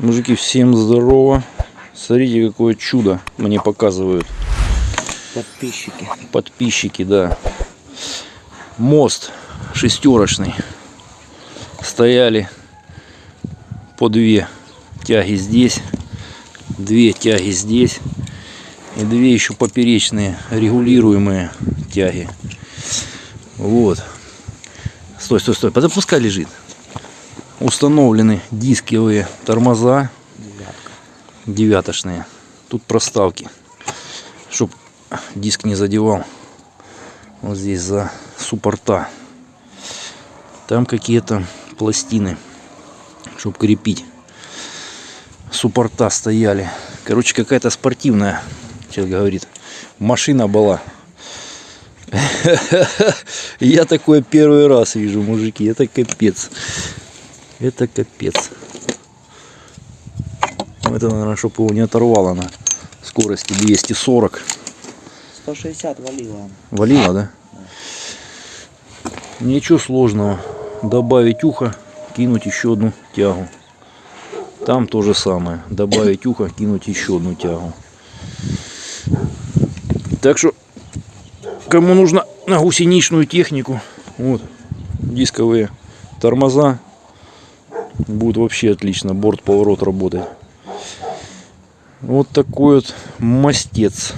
Мужики, всем здорово. Смотрите, какое чудо мне показывают Подписчики. подписчики, да. Мост шестерочный. Стояли по две тяги здесь, две тяги здесь и две еще поперечные регулируемые тяги. Вот. Стой, стой, стой. Да пускай лежит. Установлены дисковые тормоза Девятка. девятошные. Тут проставки, чтоб диск не задевал. Вот здесь за суппорта. Там какие-то пластины, чтоб крепить. Суппорта стояли. Короче, какая-то спортивная, человек говорит. Машина была. Я такое первый раз вижу, мужики. Это капец. Это капец. Это, наверное, чтобы его не оторвало на скорости 240. 160 валила. Валило, да? Ничего сложного. Добавить ухо, кинуть еще одну тягу. Там то же самое. Добавить ухо, кинуть еще одну тягу. Так что, кому нужно на гусеничную технику, вот, дисковые тормоза, будет вообще отлично. Борт поворот работает. Вот такой вот мастец.